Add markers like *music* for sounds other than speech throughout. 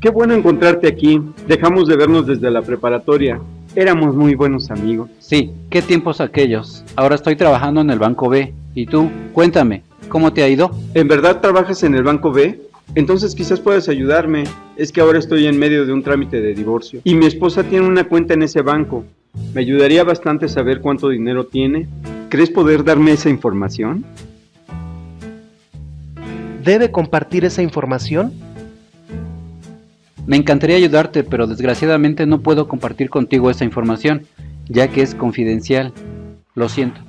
Qué bueno encontrarte aquí. Dejamos de vernos desde la preparatoria. Éramos muy buenos amigos. Sí, qué tiempos aquellos. Ahora estoy trabajando en el Banco B. ¿Y tú? Cuéntame, ¿cómo te ha ido? ¿En verdad trabajas en el Banco B? Entonces quizás puedas ayudarme. Es que ahora estoy en medio de un trámite de divorcio. Y mi esposa tiene una cuenta en ese banco. Me ayudaría bastante saber cuánto dinero tiene. ¿Crees poder darme esa información? ¿Debe compartir esa información? Me encantaría ayudarte, pero desgraciadamente no puedo compartir contigo esa información, ya que es confidencial. Lo siento.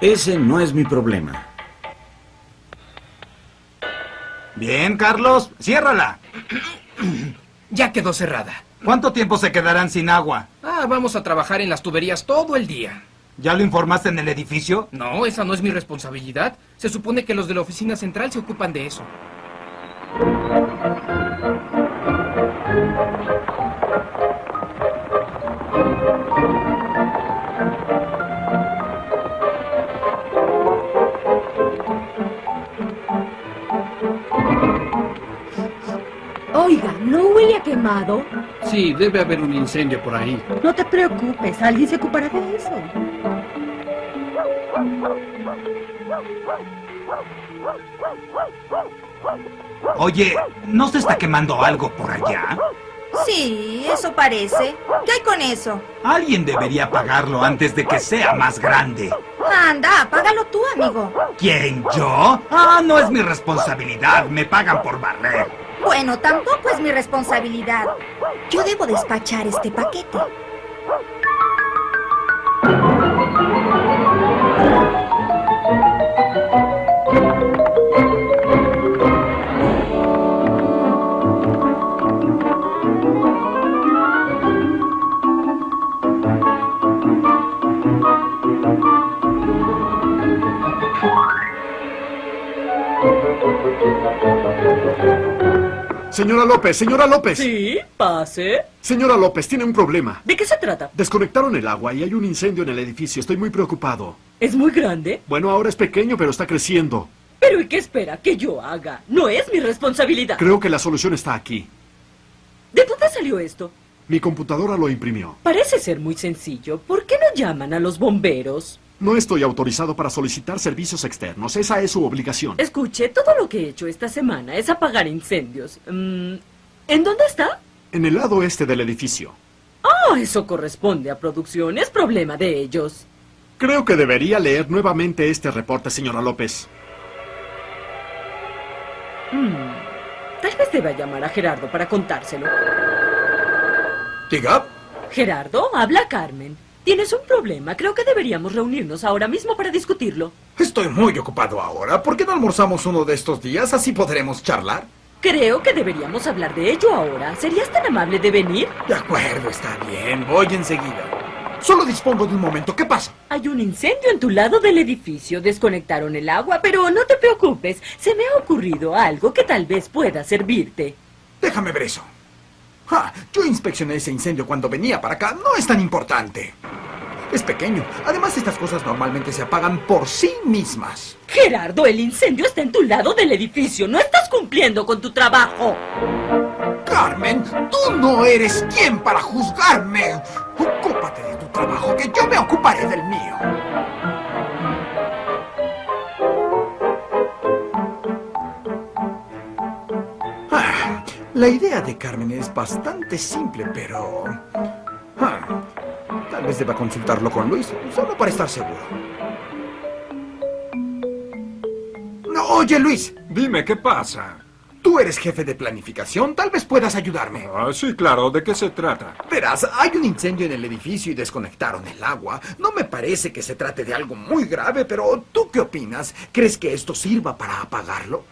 Ese no es mi problema. Bien, Carlos, ciérrala. Ya quedó cerrada. ¿Cuánto tiempo se quedarán sin agua? Ah, vamos a trabajar en las tuberías todo el día. ¿Ya lo informaste en el edificio? No, esa no es mi responsabilidad. Se supone que los de la oficina central se ocupan de eso. ¿No huele a quemado? Sí, debe haber un incendio por ahí. No te preocupes, alguien se ocupará de eso. Oye, ¿no se está quemando algo por allá? Sí, eso parece. ¿Qué hay con eso? Alguien debería apagarlo antes de que sea más grande. Anda, apágalo tú, amigo. ¿Quién, yo? Ah, no es mi responsabilidad. Me pagan por barrer. Bueno, tampoco es mi responsabilidad. Yo debo despachar este paquete. Señora López, señora López. Sí, pase. Señora López, tiene un problema. ¿De qué se trata? Desconectaron el agua y hay un incendio en el edificio. Estoy muy preocupado. ¿Es muy grande? Bueno, ahora es pequeño, pero está creciendo. ¿Pero y qué espera que yo haga? No es mi responsabilidad. Creo que la solución está aquí. ¿De dónde salió esto? Mi computadora lo imprimió. Parece ser muy sencillo. ¿Por qué no llaman a los bomberos? No estoy autorizado para solicitar servicios externos. Esa es su obligación. Escuche, todo lo que he hecho esta semana es apagar incendios. Mm, ¿En dónde está? En el lado este del edificio. Ah, eso corresponde a producción. Es problema de ellos. Creo que debería leer nuevamente este reporte, señora López. Mm, Tal vez deba llamar a Gerardo para contárselo. Diga. Gerardo, habla Carmen. Tienes un problema. Creo que deberíamos reunirnos ahora mismo para discutirlo. Estoy muy ocupado ahora. ¿Por qué no almorzamos uno de estos días? Así podremos charlar. Creo que deberíamos hablar de ello ahora. ¿Serías tan amable de venir? De acuerdo, está bien. Voy enseguida. Solo dispongo de un momento. ¿Qué pasa? Hay un incendio en tu lado del edificio. Desconectaron el agua, pero no te preocupes. Se me ha ocurrido algo que tal vez pueda servirte. Déjame ver eso. Ah, yo inspeccioné ese incendio cuando venía para acá. No es tan importante. Es pequeño. Además, estas cosas normalmente se apagan por sí mismas. Gerardo, el incendio está en tu lado del edificio. No estás cumpliendo con tu trabajo. Carmen, tú no eres quien para juzgarme. Ocúpate de tu trabajo, que yo me ocuparé del mío. Ah, la idea de Carmen es bastante simple, pero... tal vez deba consultarlo con Luis, solo para estar seguro. No, oye, Luis. Dime, ¿qué pasa? Tú eres jefe de planificación, tal vez puedas ayudarme. Ah, sí, claro. ¿De qué se trata? Verás, hay un incendio en el edificio y desconectaron el agua. No me parece que se trate de algo muy grave, pero ¿tú qué opinas? ¿Crees que esto sirva para apagarlo?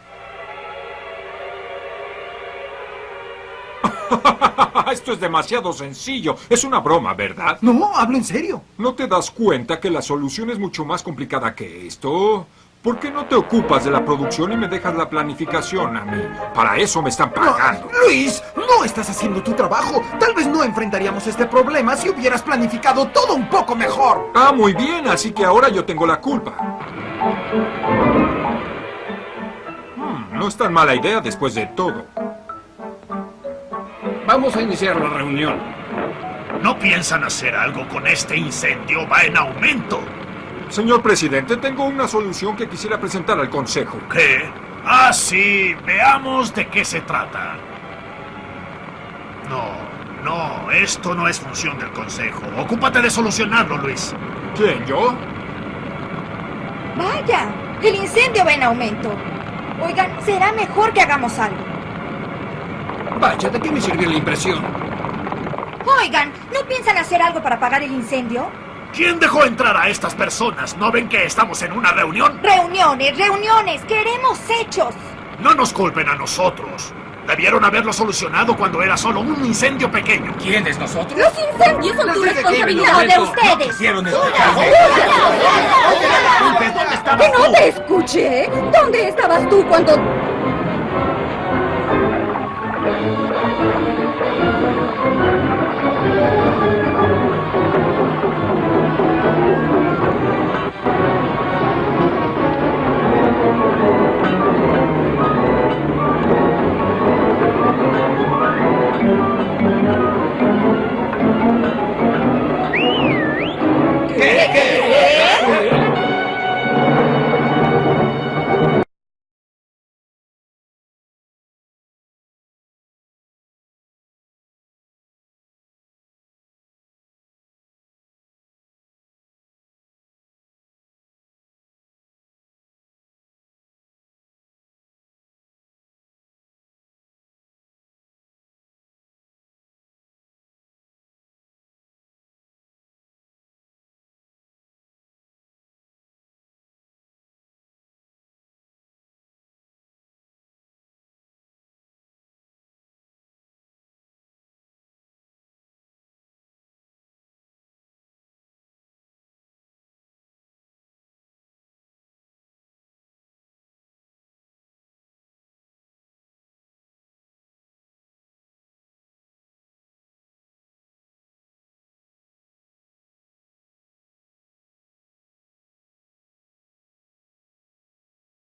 *laughs* *laughs* Esto es demasiado sencillo. Es una broma, ¿verdad? No, hablo en serio. ¿No te das cuenta que la solución es mucho más complicada que esto? ¿Por qué no te ocupas de la producción y me dejas la planificación a mí? Para eso me están pagando. No, Luis, no estás haciendo tu trabajo. Tal vez no enfrentaríamos este problema si hubieras planificado todo un poco mejor. Ah, muy bien, así que ahora yo tengo la culpa. Hmm, no es tan mala idea después de todo. Vamos a iniciar la reunión. ¿No piensan hacer algo con este incendio? Va en aumento. Señor presidente, tengo una solución que quisiera presentar al Consejo. ¿Qué? Ah, sí. Veamos de qué se trata. No, no. Esto no es función del Consejo. Ocúpate de solucionarlo, Luis. ¿Quién, yo? Vaya, el incendio va en aumento. Oigan, será mejor que hagamos algo. Vaya, ¿de qué me sirvió la impresión? Oigan, ¿no piensan hacer algo para apagar el incendio? ¿Quién dejó entrar a estas personas? ¿No ven que estamos en una reunión? Reuniones, reuniones, queremos hechos. No nos culpen a nosotros. Debieron haberlo solucionado cuando era solo un incendio pequeño. ¿Quiénes nosotros? Los incendios son tu responsabilidad. de ustedes. ¡Que no te escuché! ¿Dónde estabas tú cuando... Thank you.